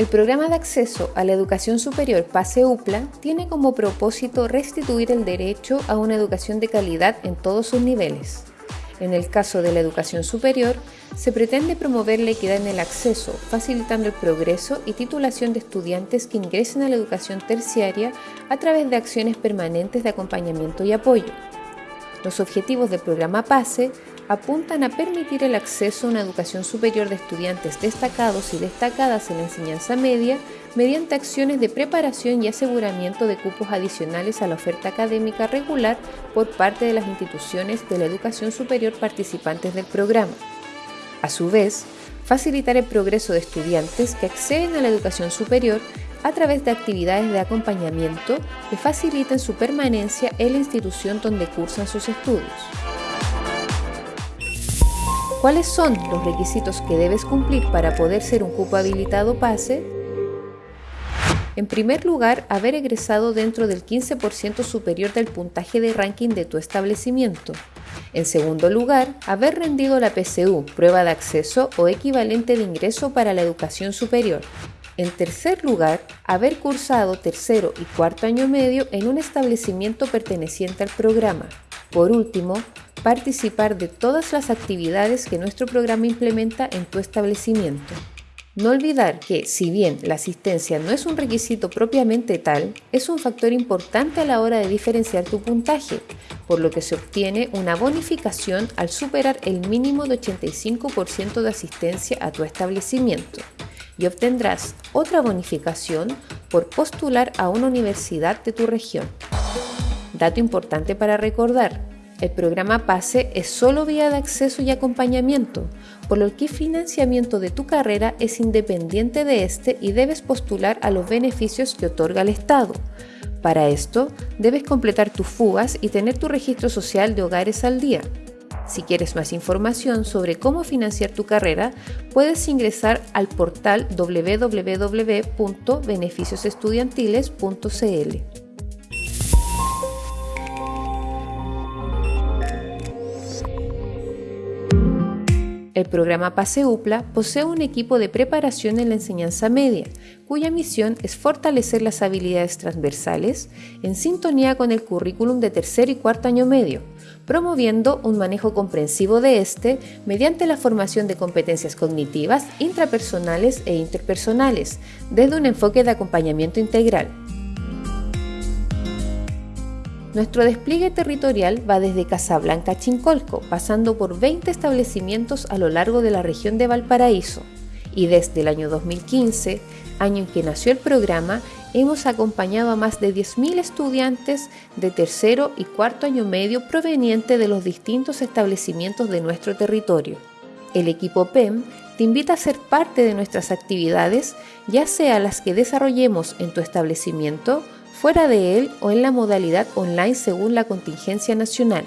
El programa de acceso a la educación superior PASE UPLA tiene como propósito restituir el derecho a una educación de calidad en todos sus niveles. En el caso de la educación superior, se pretende promover la equidad en el acceso, facilitando el progreso y titulación de estudiantes que ingresen a la educación terciaria a través de acciones permanentes de acompañamiento y apoyo. Los objetivos del programa PASE apuntan a permitir el acceso a una educación superior de estudiantes destacados y destacadas en la enseñanza media mediante acciones de preparación y aseguramiento de cupos adicionales a la oferta académica regular por parte de las instituciones de la educación superior participantes del programa. A su vez, facilitar el progreso de estudiantes que acceden a la educación superior a través de actividades de acompañamiento que faciliten su permanencia en la institución donde cursan sus estudios. ¿Cuáles son los requisitos que debes cumplir para poder ser un cupo habilitado PASE? En primer lugar, haber egresado dentro del 15% superior del puntaje de ranking de tu establecimiento. En segundo lugar, haber rendido la PSU, prueba de acceso o equivalente de ingreso para la educación superior. En tercer lugar, haber cursado tercero y cuarto año medio en un establecimiento perteneciente al programa. Por último, participar de todas las actividades que nuestro programa implementa en tu establecimiento. No olvidar que, si bien la asistencia no es un requisito propiamente tal, es un factor importante a la hora de diferenciar tu puntaje, por lo que se obtiene una bonificación al superar el mínimo de 85% de asistencia a tu establecimiento y obtendrás otra bonificación por postular a una universidad de tu región. Dato importante para recordar, el programa PASE es solo vía de acceso y acompañamiento, por lo que el financiamiento de tu carrera es independiente de este y debes postular a los beneficios que otorga el Estado. Para esto, debes completar tus fugas y tener tu registro social de hogares al día. Si quieres más información sobre cómo financiar tu carrera, puedes ingresar al portal www.beneficiosestudiantiles.cl. El programa PASE UPLA posee un equipo de preparación en la enseñanza media, cuya misión es fortalecer las habilidades transversales en sintonía con el currículum de tercer y cuarto año medio, promoviendo un manejo comprensivo de este mediante la formación de competencias cognitivas, intrapersonales e interpersonales, desde un enfoque de acompañamiento integral. Nuestro despliegue territorial va desde Casablanca a Chincolco, pasando por 20 establecimientos a lo largo de la región de Valparaíso. Y desde el año 2015, año en que nació el programa, hemos acompañado a más de 10.000 estudiantes de tercero y cuarto año medio provenientes de los distintos establecimientos de nuestro territorio. El equipo PEM te invita a ser parte de nuestras actividades, ya sea las que desarrollemos en tu establecimiento, fuera de él o en la modalidad online según la contingencia nacional.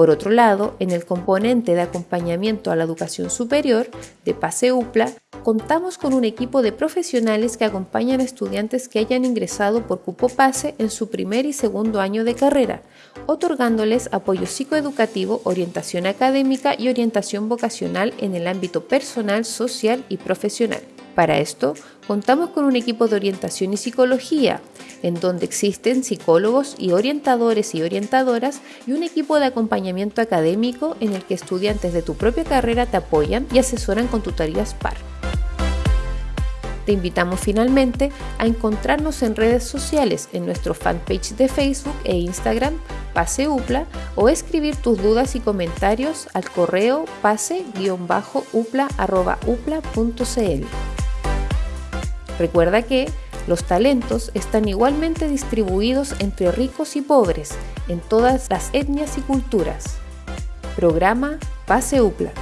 Por otro lado, en el componente de acompañamiento a la educación superior de PASE UPLA, contamos con un equipo de profesionales que acompañan a estudiantes que hayan ingresado por cupo PASE en su primer y segundo año de carrera, otorgándoles apoyo psicoeducativo, orientación académica y orientación vocacional en el ámbito personal, social y profesional. Para esto, contamos con un equipo de orientación y psicología, en donde existen psicólogos y orientadores y orientadoras y un equipo de acompañamiento académico en el que estudiantes de tu propia carrera te apoyan y asesoran con tutorías PAR. Te invitamos finalmente a encontrarnos en redes sociales en nuestro fanpage de Facebook e Instagram Pase UPLA o escribir tus dudas y comentarios al correo pase-upla.upla.cl. Recuerda que los talentos están igualmente distribuidos entre ricos y pobres en todas las etnias y culturas. Programa Pase UPLA.